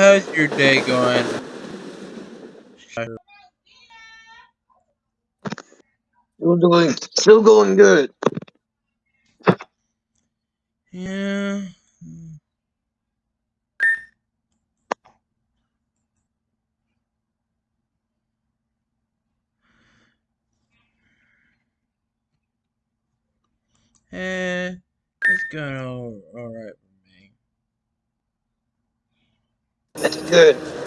how's your day going? Still doing, still going good. Yeah. Eh, it's going all, all right good.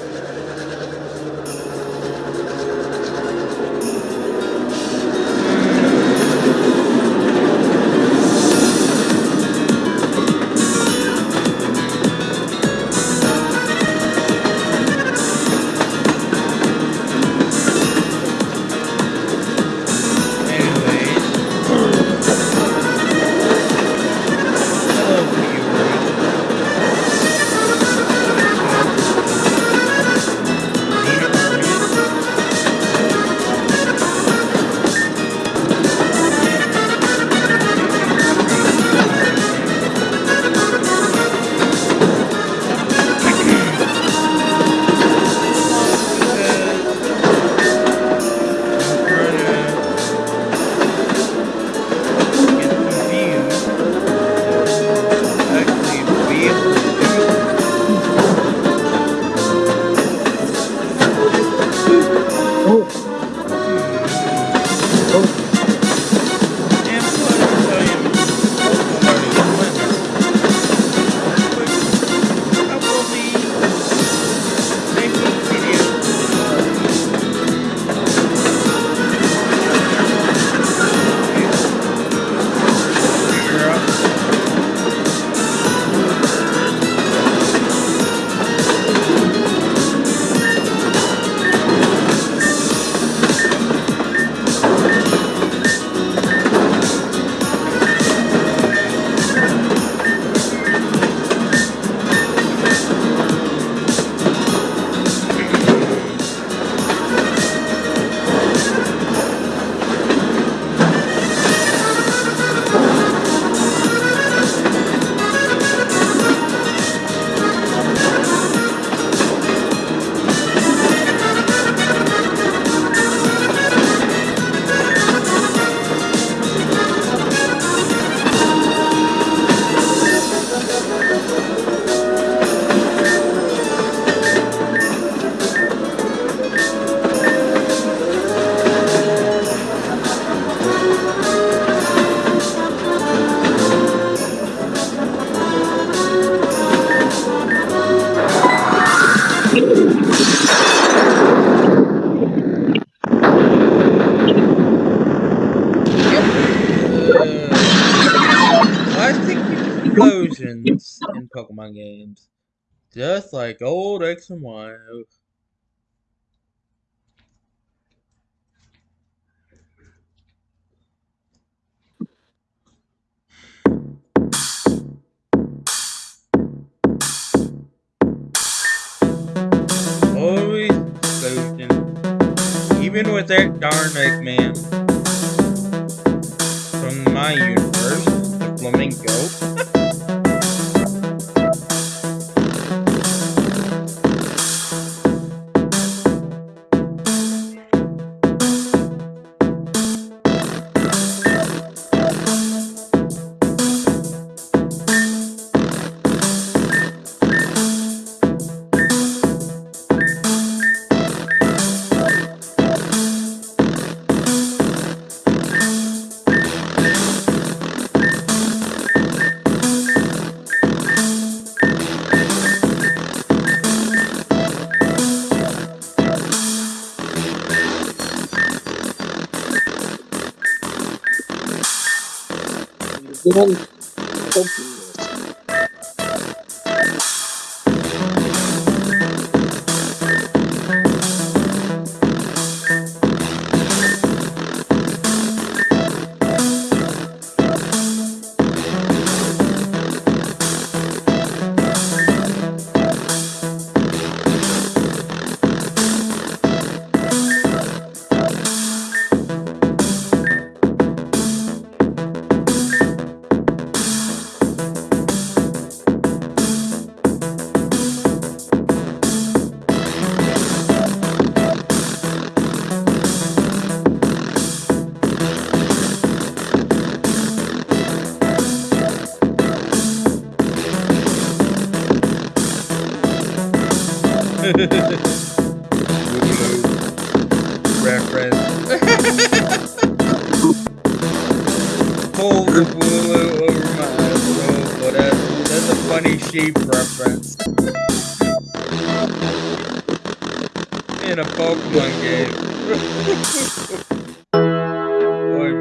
Just like old X and Y. Always explosion. Even with that darn Eggman. 你看你都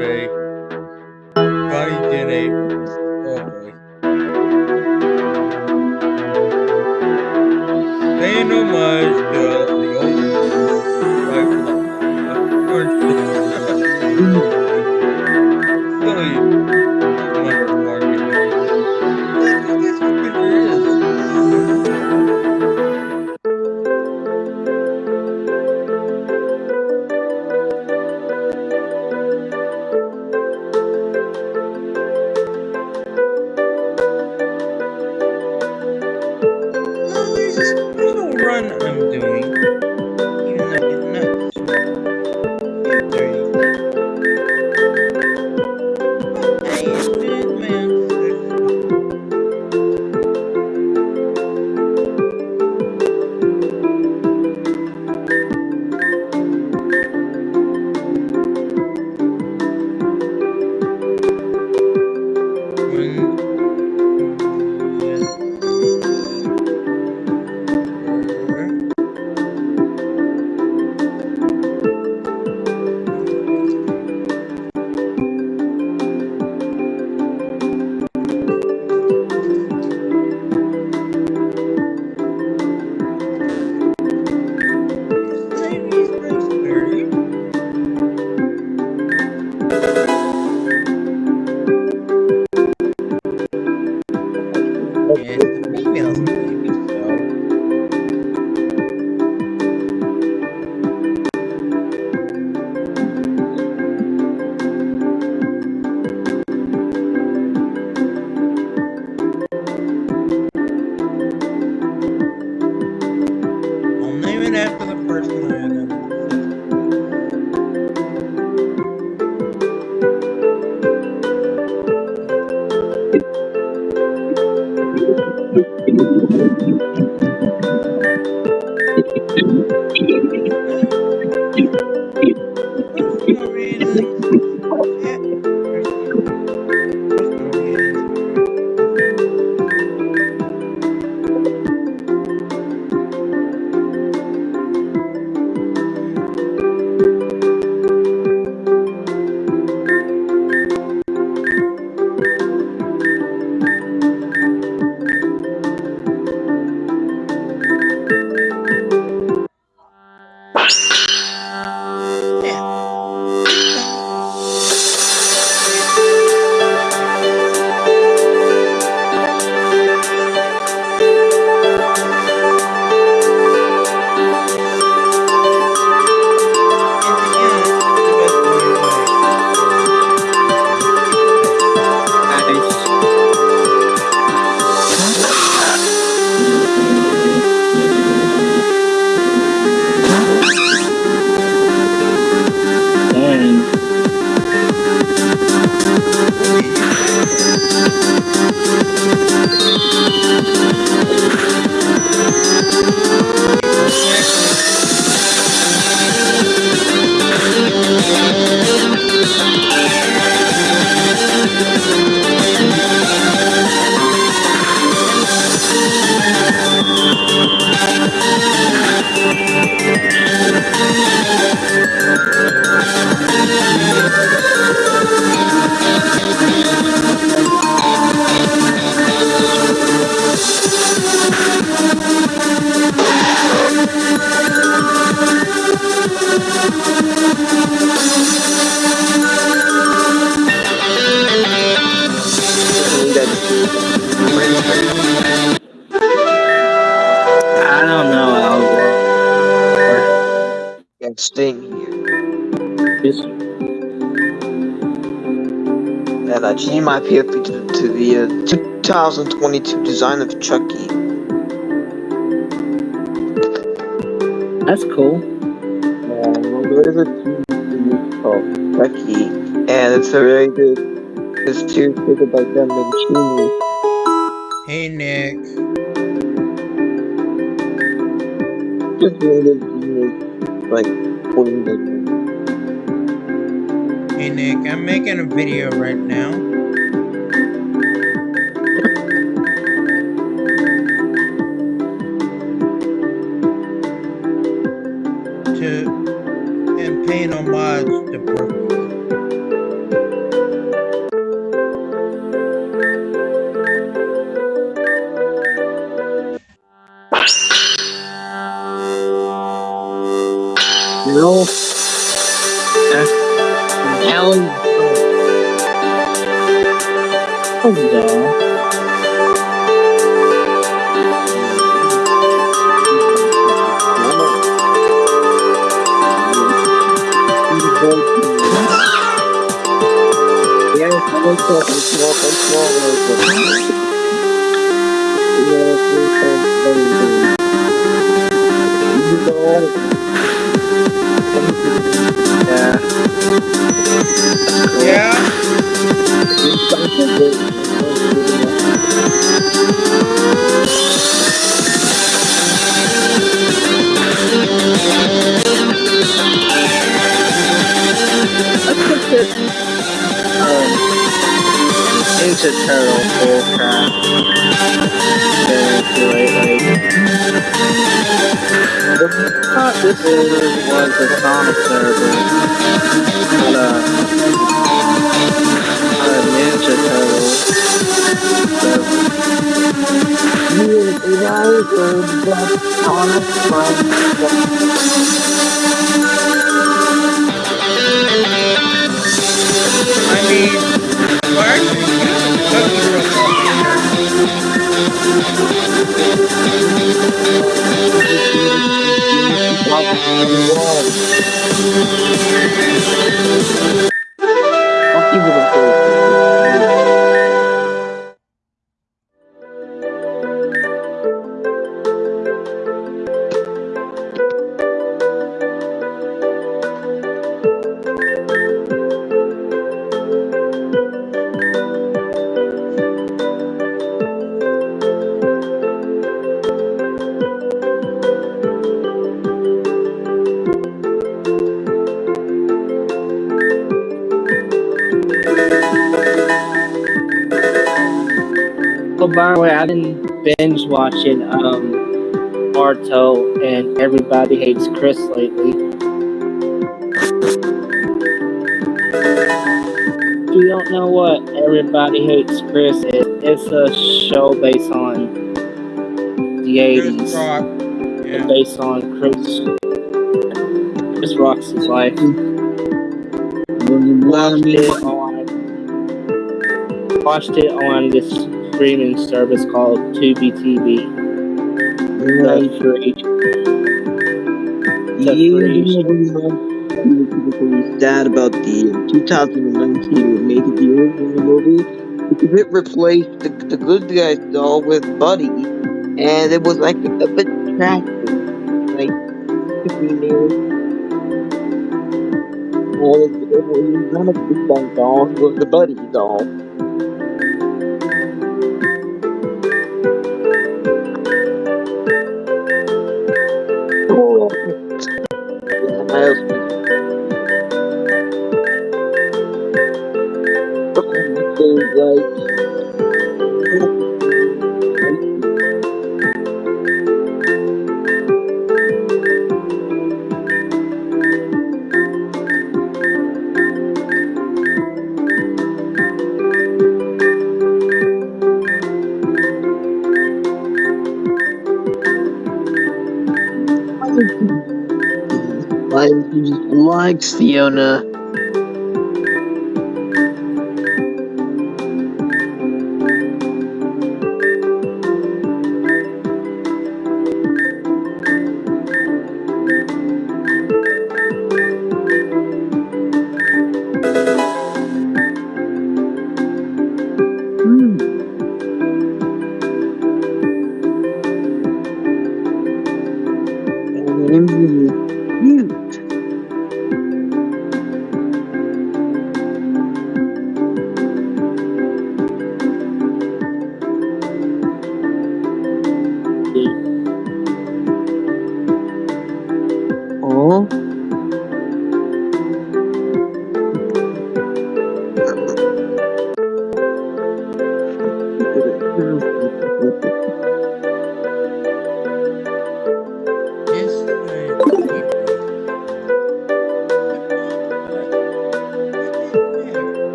me. Funny Jenny. Oh boy. Paying And I changed my PFP to, to the uh, 2022 design of Chucky. That's cool. Yeah, well, there is a TV called Chucky, and it's a very good. It's two created by them and Chini. Hey Nick. just random genius, like, pointing at. Hey Nick, I'm making a video right now. Thought this server was a Sonic server, but uh, not a Ninja Turtle server. I I'll Oh, by the way, I've been binge watching um, Naruto and Everybody Hates Chris lately. If you don't know what Everybody Hates Chris is, it's a show based on the 80s. And Yeah. based on Chris Chris Rock's life. Watched it on watched it on this streaming service called Tubi TV. The free. The sad about the 2019 remake of the original movie because it replaced the, the good guys doll with Buddi, and it was like a bit tragic. Like, if we knew. Well, it, it was not a good guy doll, it was the Buddi doll. You Fiona?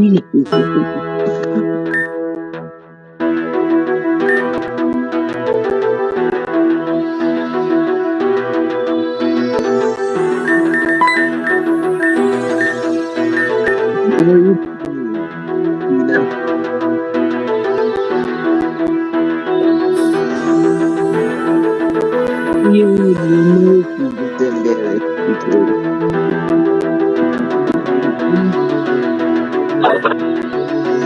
You Probably